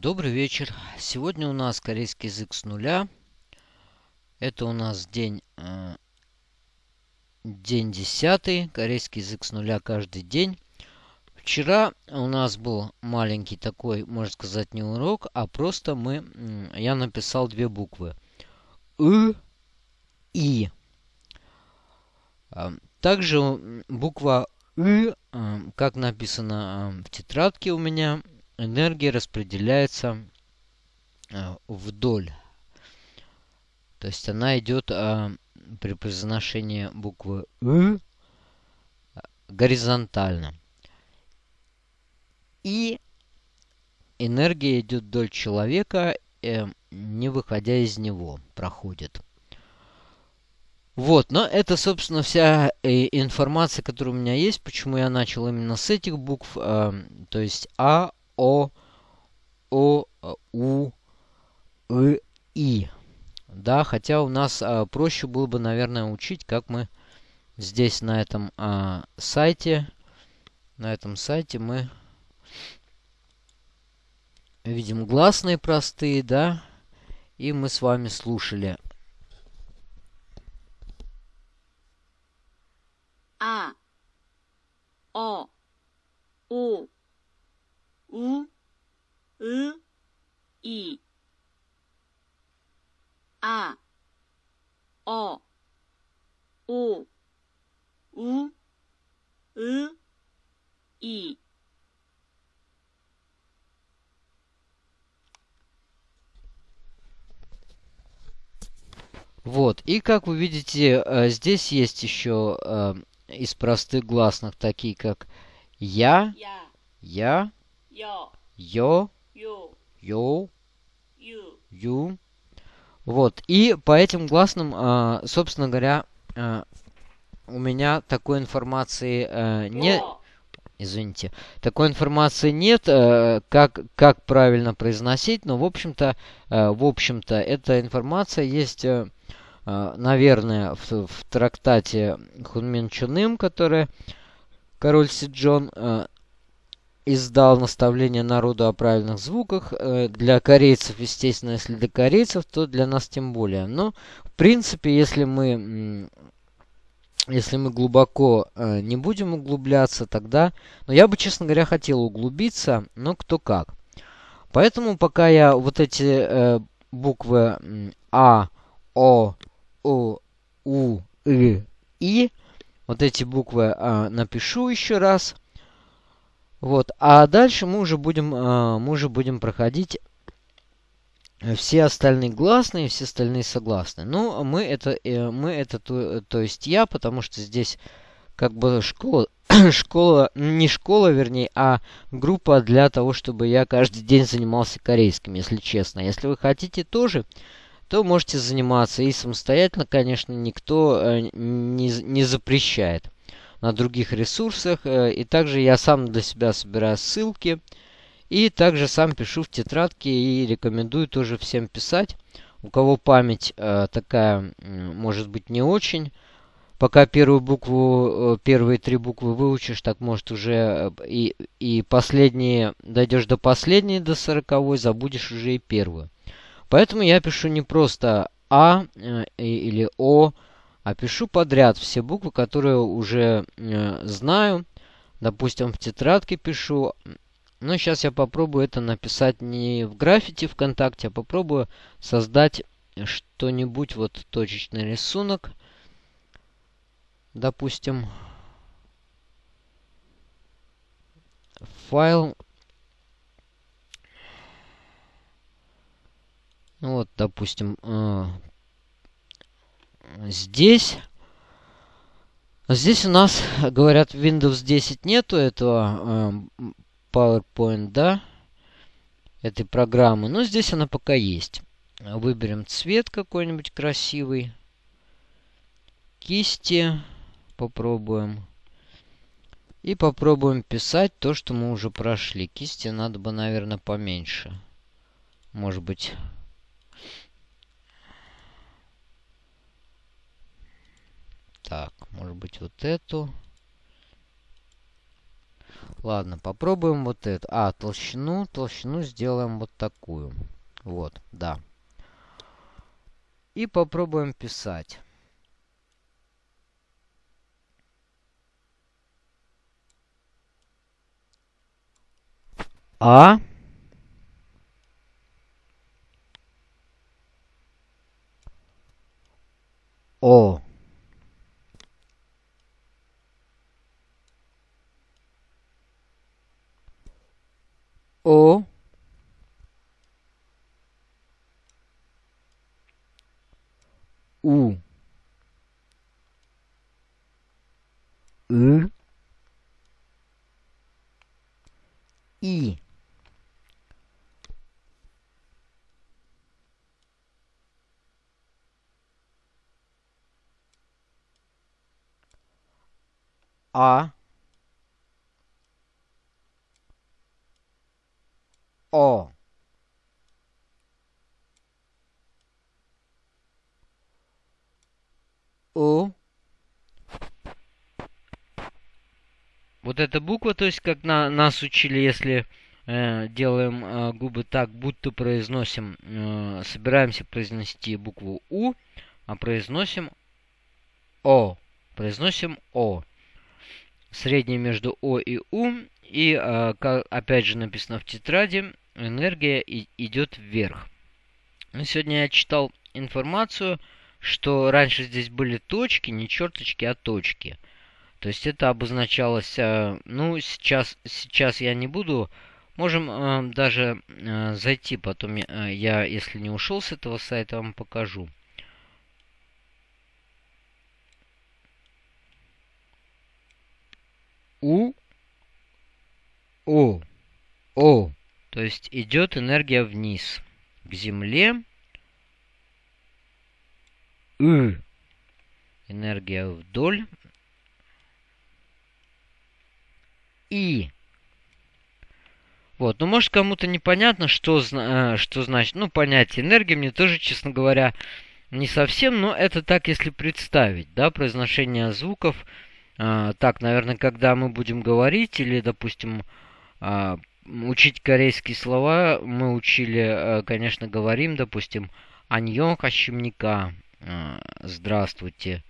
Добрый вечер. Сегодня у нас корейский язык с нуля. Это у нас день, э, день 10. Корейский язык с нуля каждый день. Вчера у нас был маленький такой, можно сказать, не урок, а просто мы, я написал две буквы. И, И. Также буква И, как написано в тетрадке у меня, энергия распределяется вдоль. То есть она идет при произношении буквы И горизонтально. И энергия идет вдоль человека, э, не выходя из него, проходит. Вот, но это, собственно, вся э, информация, которая у меня есть. Почему я начал именно с этих букв. Э, то есть А, О, О, У, И, И. Да, хотя у нас э, проще было бы, наверное, учить, как мы здесь на этом э, сайте, на этом сайте мы видим гласные простые, да, и мы с вами слушали А, О, У, У, И, И. А, О, У, У, И, И. Вот, и как вы видите, э, здесь есть еще э, из простых гласных, такие как я, Я, я, ё, Ю. ю. Вот, и по этим гласным, э, собственно говоря, э, у меня такой информации э, не... О, Извините. Такой информации нет, э, как, как правильно произносить, но, в общем-то, э, в общем-то, эта информация есть, э, э, наверное, в, в трактате Хунмин Чуным, который король Сиджон э, издал наставление народу о правильных звуках. Э, для корейцев, естественно, если для корейцев, то для нас тем более. Но, в принципе, если мы если мы глубоко э, не будем углубляться, тогда... Но я бы, честно говоря, хотел углубиться, но кто как. Поэтому пока я вот эти э, буквы А, О, О, У, И, И, вот эти буквы э, напишу еще раз. Вот, а дальше мы уже будем, э, мы уже будем проходить все остальные гласные, все остальные согласные. Ну, мы это, э, мы это, то, то есть я, потому что здесь как бы школа, школа, не школа, вернее, а группа для того, чтобы я каждый день занимался корейским, если честно. Если вы хотите тоже, то можете заниматься и самостоятельно, конечно, никто э, не, не запрещает на других ресурсах. Э, и также я сам для себя собираю ссылки. И также сам пишу в тетрадке и рекомендую тоже всем писать. У кого память э, такая, может быть, не очень. Пока первую букву, э, первые три буквы выучишь, так может уже э, и, и последние, дойдешь до последней, до сороковой, забудешь уже и первую. Поэтому я пишу не просто А э, или О, а пишу подряд все буквы, которые уже знаю. Допустим, в тетрадке пишу но сейчас я попробую это написать не в граффити ВКонтакте, а попробую создать что-нибудь, вот точечный рисунок. Допустим, файл. Ну вот, допустим, э, здесь. Здесь у нас, говорят, Windows 10 нету этого э, PowerPoint, да, этой программы. Но здесь она пока есть. Выберем цвет какой-нибудь красивый. Кисти попробуем. И попробуем писать то, что мы уже прошли. Кисти надо бы, наверное, поменьше. Может быть... Так, может быть вот эту. Ладно, попробуем вот это. А, толщину, толщину сделаем вот такую. Вот, да. И попробуем писать. А. О. О. У. И. И. А. О. У. Вот эта буква, то есть как на, нас учили, если э, делаем э, губы так, будто произносим, э, собираемся произнести букву У, а произносим О. Произносим О. Среднее между О и У. И, э, как, опять же, написано в тетради, энергия и, идет вверх. Ну, сегодня я читал информацию, что раньше здесь были точки, не черточки, а точки. То есть это обозначалось, э, ну, сейчас, сейчас я не буду, можем э, даже э, зайти, потом я, если не ушел с этого сайта, вам покажу. У, О, О. То есть идет энергия вниз, к Земле. И. Энергия вдоль. И. Вот, ну может кому-то непонятно, что, э, что значит, ну понятие энергии, мне тоже, честно говоря, не совсем, но это так, если представить, да, произношение звуков. А, так, наверное, когда мы будем говорить или, допустим, а, учить корейские слова, мы учили, а, конечно, говорим, допустим, аньон хащемника, а, здравствуйте,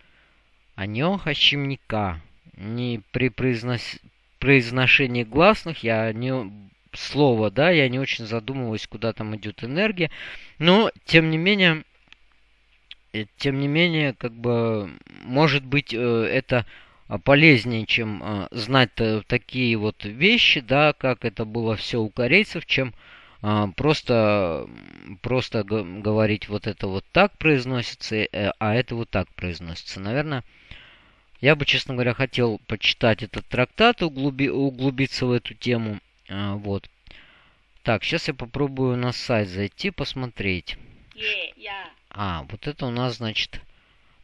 аньон хащемника. Не при произнос... произношении гласных я не слово, да, я не очень задумываюсь, куда там идет энергия, но тем не менее Э, тем не менее, как бы, может быть, э, это полезнее, чем э, знать такие вот вещи, да, как это было все у корейцев, чем просто, просто говорить вот это вот так произносится, а это вот так произносится. Наверное, я бы, честно говоря, хотел почитать этот трактат, углуби, углубиться в эту тему. Вот. Так, сейчас я попробую на сайт зайти, посмотреть. Yeah, yeah. А, вот это у нас, значит,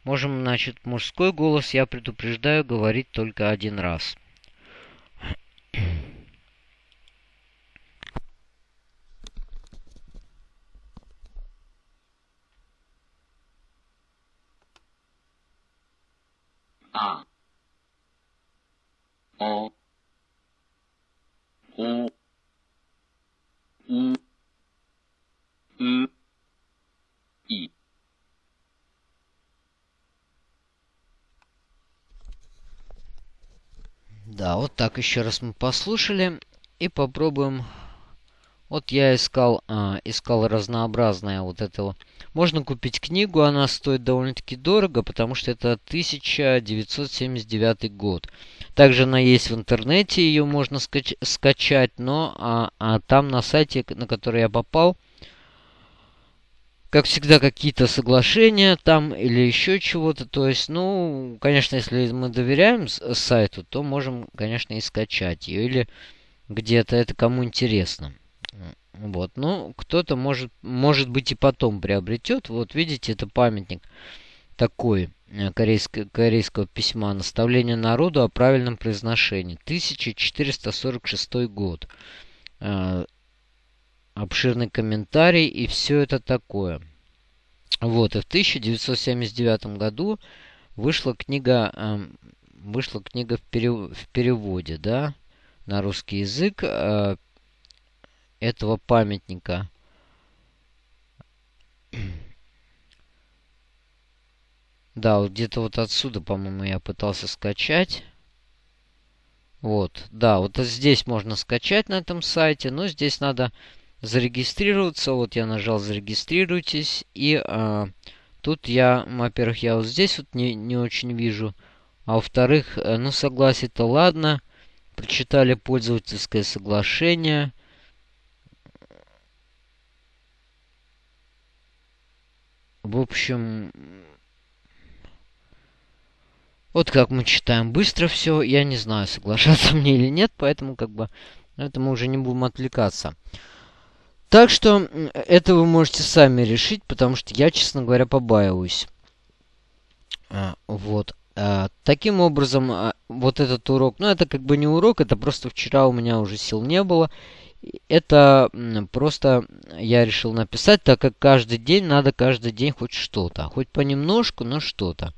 можем, значит, мужской голос, я предупреждаю, говорить только один раз. А. О. У. У. У. И. Да, вот так еще раз мы послушали. И попробуем. Вот я искал, а, искал разнообразное вот этого. Можно купить книгу, она стоит довольно-таки дорого, потому что это 1979 год. Также она есть в интернете, ее можно скач скачать, но а, а там на сайте, на который я попал, как всегда, какие-то соглашения там или еще чего-то. То есть, ну, конечно, если мы доверяем сайту, то можем, конечно, и скачать ее. Или где-то это кому интересно. Вот, ну, кто-то может, может быть и потом приобретет. Вот, видите, это памятник такой э, корейского, корейского письма «Наставление народу о правильном произношении». 1446 год. Э, обширный комментарий и все это такое. Вот, и в 1979 году вышла книга, э, вышла книга в, перев, в переводе, да. на русский язык этого памятника. Да, вот где-то вот отсюда, по-моему, я пытался скачать. Вот, да, вот здесь можно скачать на этом сайте, но здесь надо зарегистрироваться. Вот я нажал «Зарегистрируйтесь». И а, тут я, во-первых, я вот здесь вот не, не очень вижу. А во-вторых, э, ну, согласие-то ладно. Прочитали пользовательское соглашение. В общем, вот как мы читаем быстро все. Я не знаю, соглашаться мне или нет, поэтому как бы это мы уже не будем отвлекаться. Так что это вы можете сами решить, потому что я, честно говоря, побаиваюсь. А, вот. А, таким образом, а, вот этот урок, ну это как бы не урок, это просто вчера у меня уже сил не было. Это просто я решил написать, так как каждый день надо каждый день хоть что-то. Хоть понемножку, но что-то.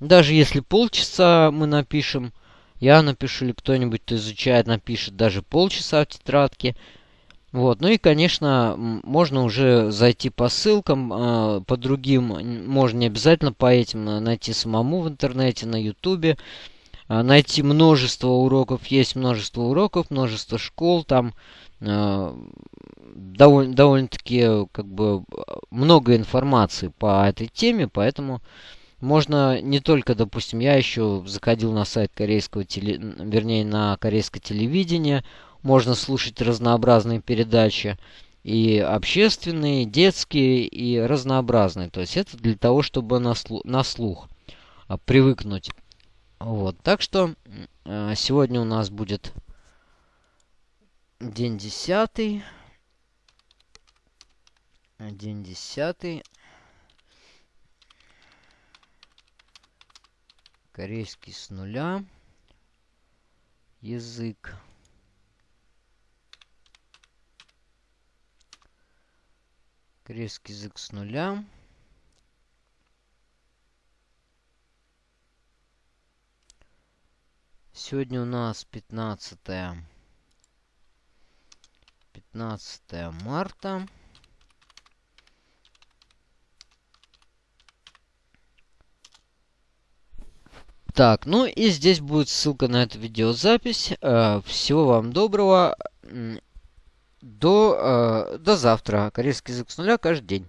Даже если полчаса мы напишем, я напишу или кто-нибудь, кто изучает, напишет даже полчаса в тетрадке – вот. Ну и, конечно, можно уже зайти по ссылкам, э, по другим, можно не обязательно по этим а, найти самому в интернете, на ютубе. Э, найти множество уроков, есть множество уроков, множество школ, там довольно, довольно-таки как бы много информации по этой теме, поэтому можно не только, допустим, я еще заходил на сайт корейского теле, вернее, на корейское телевидение, можно слушать разнообразные передачи. И общественные, и детские, и разнообразные. То есть это для того, чтобы на, слух, на слух а, привыкнуть. Вот. Так что а, сегодня у нас будет день десятый. День десятый. Корейский с нуля. Язык. Корейский язык с нуля. Сегодня у нас 15 15 марта. Так, ну и здесь будет ссылка на эту видеозапись. Э, всего вам доброго до, э, до завтра. Корейский язык с нуля каждый день.